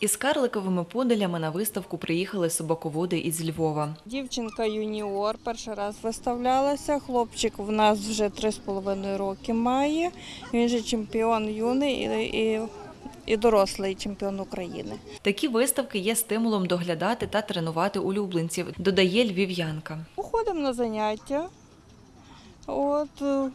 Із карликовими подалями на виставку приїхали собаководи із Львова. Дівчинка юніор перший раз виставлялася. Хлопчик в нас вже 3,5 роки має. Він же чемпіон юний і, і, і дорослий чемпіон України. Такі виставки є стимулом доглядати та тренувати улюбленців, додає львів'янка. Походимо на заняття. От, е,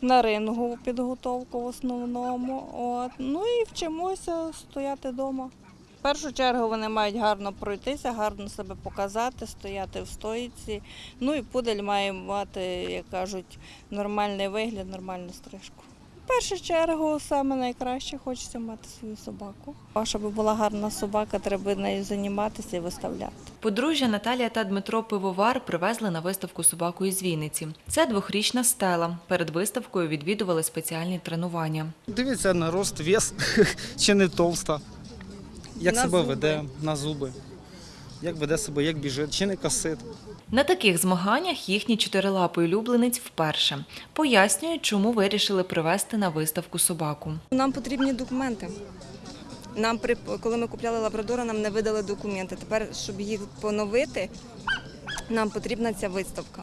на рингову підготовку в основному. От, ну і вчимося стояти вдома. В першу чергу вони мають гарно пройтися, гарно себе показати, стояти в стоїці. Ну і пудель має мати, як кажуть, нормальний вигляд, нормальну стрижку. Першу чергу саме найкраще хочеться мати свою собаку. А щоб була гарна собака, треба нею займатися і виставляти. Подружжя Наталія та Дмитро Пивовар привезли на виставку собаку із Вінниці. Це двохрічна стела. Перед виставкою відвідували спеціальні тренування. Дивіться на рост, вес, чи не товста. Як На себе зуби. веде на зуби. Як веде себе, як біжить, чи не косить. На таких змаганнях їхній чотирилапий улюбленець вперше пояснюють, чому вирішили привезти на виставку собаку. Нам потрібні документи. Нам при коли ми купляли лабрадора, нам не видали документи. Тепер, щоб їх поновити, нам потрібна ця виставка.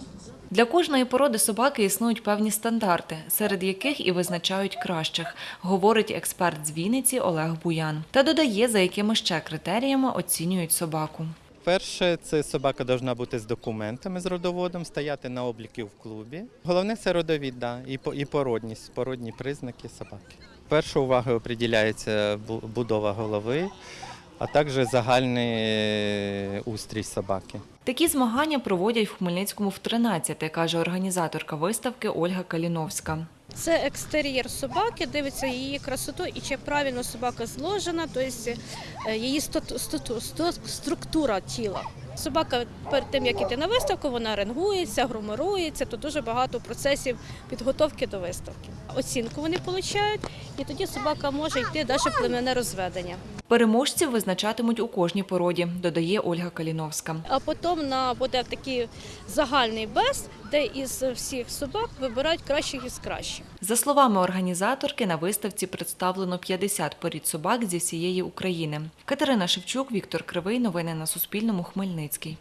Для кожної породи собаки існують певні стандарти, серед яких і визначають кращих, говорить експерт з Вінниці Олег Буян. Та додає, за якими ще критеріями оцінюють собаку. Перше, це собака повинна бути з документами з родоводом, стояти на обліку в клубі. Головне це родовід, да, і породність, породні признаки собаки. Перша увага приділяється будова голови, а також загальний е, устрій собаки. Такі змагання проводять в Хмельницькому в 13, каже організаторка виставки Ольга Каліновська. Це екстер'єр собаки, дивиться її красоту і чи правильно собака зложена, тобто її структура тіла. Собака перед тим, як іти на виставку, вона ренгується, грумирується, то дуже багато процесів підготовки до виставки. Оцінку вони отримують, і тоді собака може йти далі племенне розведення. Переможців визначатимуть у кожній породі, додає Ольга Каліновська. А потім на буде такий загальний бест, де із всіх собак вибирають кращих із кращих. За словами організаторки, на виставці представлено 50 порід собак зі всієї України. Катерина Шевчук, Віктор Кривий. Новини на Суспільному. Хмельницький.